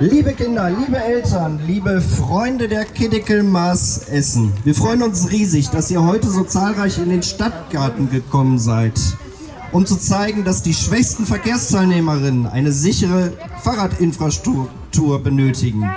Liebe Kinder, liebe Eltern, liebe Freunde der Kiddickel Maß Essen, wir freuen uns riesig, dass ihr heute so zahlreich in den Stadtgarten gekommen seid, um zu zeigen, dass die schwächsten Verkehrsteilnehmerinnen eine sichere Fahrradinfrastruktur benötigen.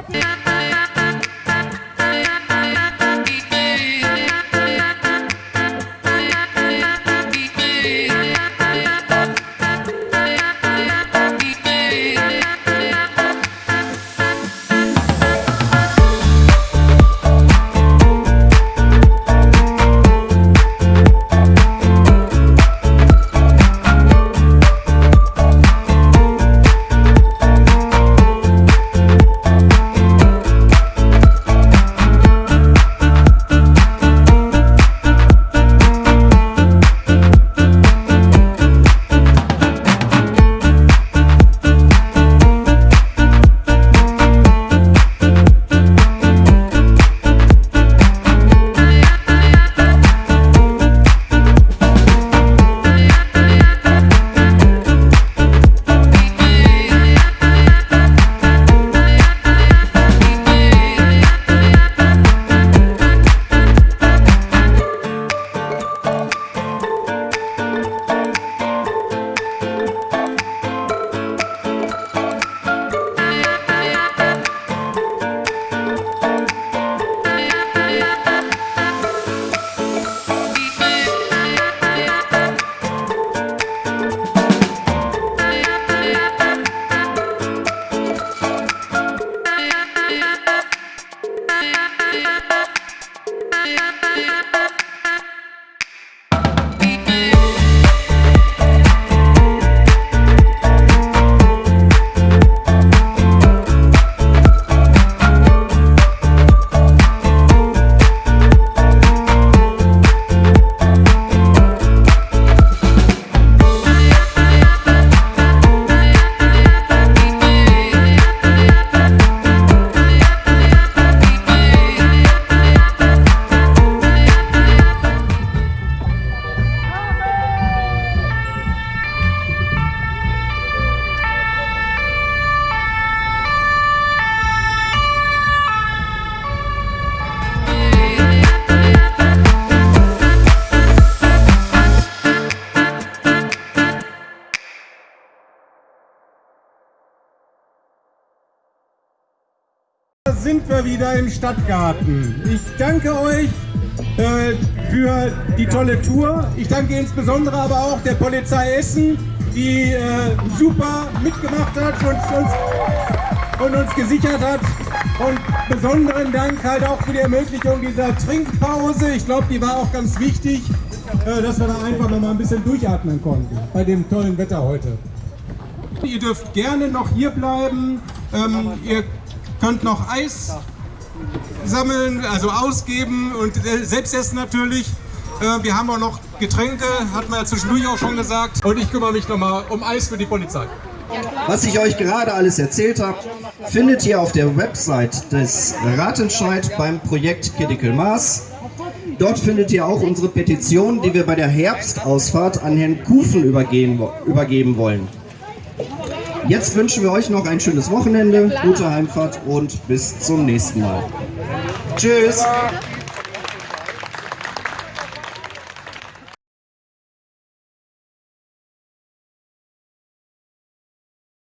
Sind wir wieder im Stadtgarten. Ich danke euch äh, für die tolle Tour. Ich danke insbesondere aber auch der Polizei Essen, die äh, super mitgemacht hat und uns, und uns gesichert hat. Und besonderen Dank halt auch für die Ermöglichung dieser Trinkpause. Ich glaube, die war auch ganz wichtig, äh, dass wir da einfach noch mal ein bisschen durchatmen konnten bei dem tollen Wetter heute. Ihr dürft gerne noch hier bleiben. Ähm, ihr könnt noch Eis sammeln, also ausgeben und äh, selbst essen natürlich. Äh, wir haben auch noch Getränke, hat man ja zwischendurch auch schon gesagt. Und ich kümmere mich nochmal um Eis für die Polizei. Was ich euch gerade alles erzählt habe, findet ihr auf der Website des Ratentscheid beim Projekt Critical Mass. Dort findet ihr auch unsere Petition, die wir bei der Herbstausfahrt an Herrn Kufen übergeben, übergeben wollen. Jetzt wünschen wir euch noch ein schönes Wochenende, gute Heimfahrt und bis zum nächsten Mal. Tschüss!